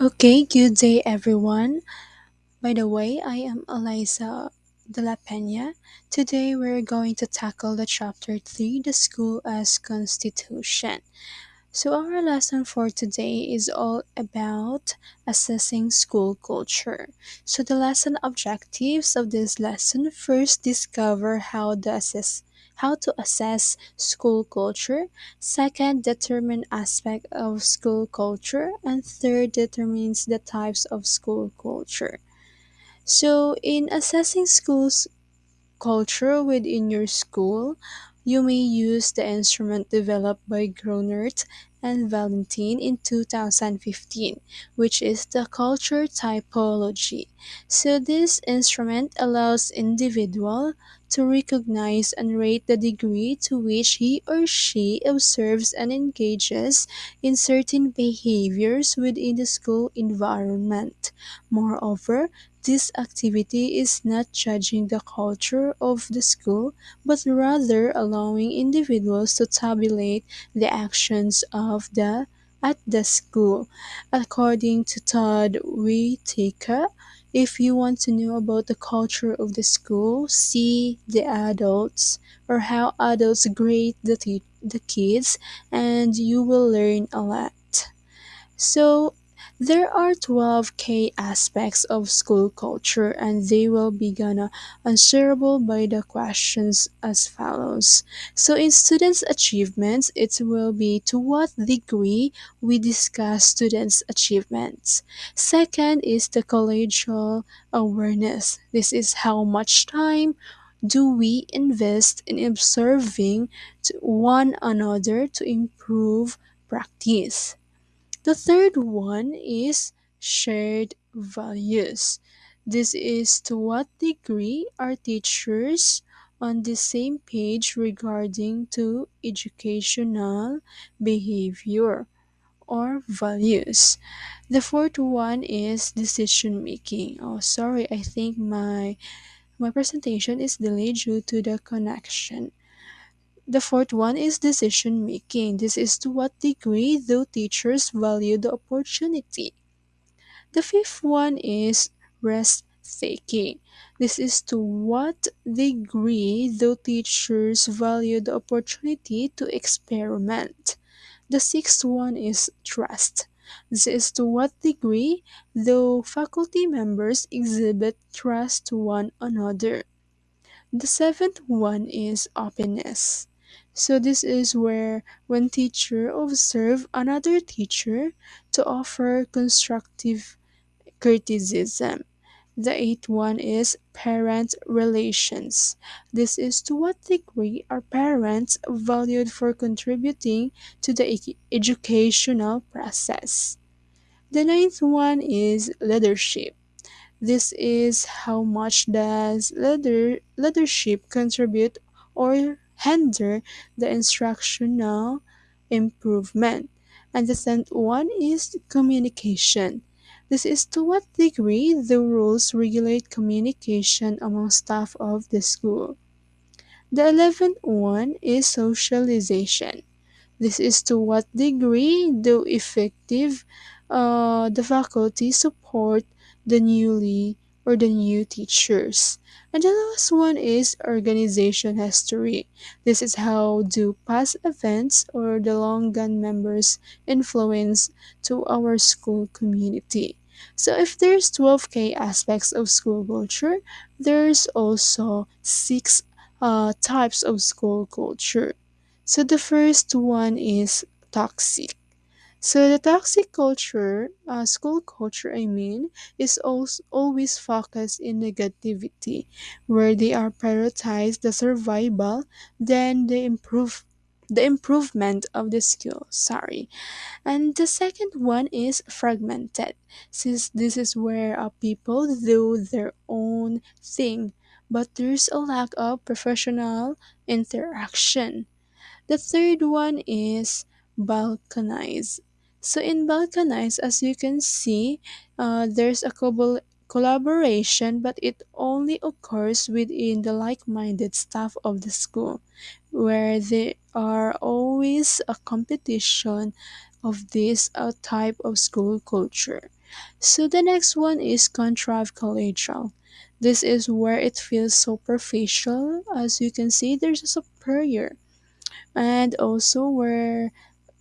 Okay, good day everyone. By the way, I am Eliza de la Pena. Today we're going to tackle the chapter 3, the school as constitution. So, our lesson for today is all about assessing school culture. So, the lesson objectives of this lesson first discover how to assess how to assess school culture, second determine aspect of school culture, and third determines the types of school culture. So, in assessing schools culture within your school, you may use the instrument developed by Gruenert and Valentine in 2015, which is the culture typology. So this instrument allows individual to recognize and rate the degree to which he or she observes and engages in certain behaviors within the school environment. Moreover, this activity is not judging the culture of the school, but rather allowing individuals to tabulate the actions of the at the school. According to Todd Whitaker, if you want to know about the culture of the school, see the adults or how adults grade the, the kids, and you will learn a lot. So, there are 12 key aspects of school culture, and they will be gonna answerable by the questions as follows. So, in students' achievements, it will be to what degree we discuss students' achievements. Second is the collegial awareness. This is how much time do we invest in observing one another to improve practice. The third one is shared values. This is to what degree are teachers on the same page regarding to educational behavior or values. The fourth one is decision making. Oh, sorry, I think my my presentation is delayed due to the connection. The fourth one is decision making. This is to what degree do teachers value the opportunity. The fifth one is rest taking. This is to what degree do teachers value the opportunity to experiment. The sixth one is trust. This is to what degree do faculty members exhibit trust to one another. The seventh one is openness. So this is where when teacher observe another teacher to offer constructive criticism. The eighth one is parent relations. This is to what degree are parents valued for contributing to the educational process. The ninth one is leadership. This is how much does leader, leadership contribute or hinder the instructional improvement. And the tenth one is communication. This is to what degree the rules regulate communication among staff of the school. The eleventh one is socialization. This is to what degree do effective uh, the faculty support the newly or the new teachers. And the last one is organization history. This is how do past events or the long gone members influence to our school community. So if there's 12k aspects of school culture, there's also six uh, types of school culture. So the first one is toxic. So the toxic culture, uh, school culture, I mean, is also always focused in negativity, where they are prioritized the survival than the improve the improvement of the skill. Sorry. And the second one is fragmented, since this is where uh, people do their own thing, but there's a lack of professional interaction. The third one is balkanize. So in balkanize, as you can see, uh, there's a cobol- collaboration, but it only occurs within the like-minded staff of the school, where there are always a competition of this uh, type of school culture. So the next one is contrived collegial. This is where it feels superficial. As you can see, there's a superior. And also where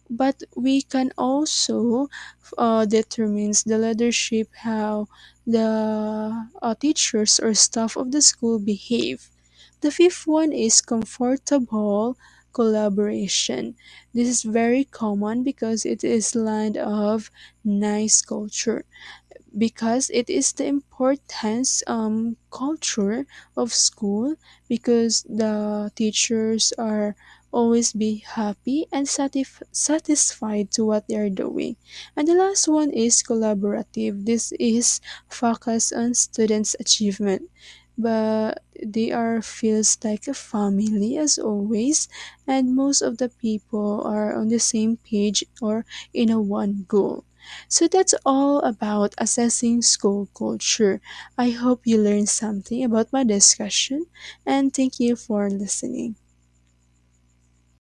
but we can also uh, determines the leadership how the uh, teachers or staff of the school behave. The fifth one is comfortable collaboration. This is very common because it is land of nice culture because it is the importance um culture of school because the teachers are always be happy and satisf- satisfied to what they are doing and the last one is collaborative this is focus on students achievement but they are feels like a family as always and most of the people are on the same page or in a one goal so that's all about assessing school culture. I hope you learned something about my discussion and thank you for listening.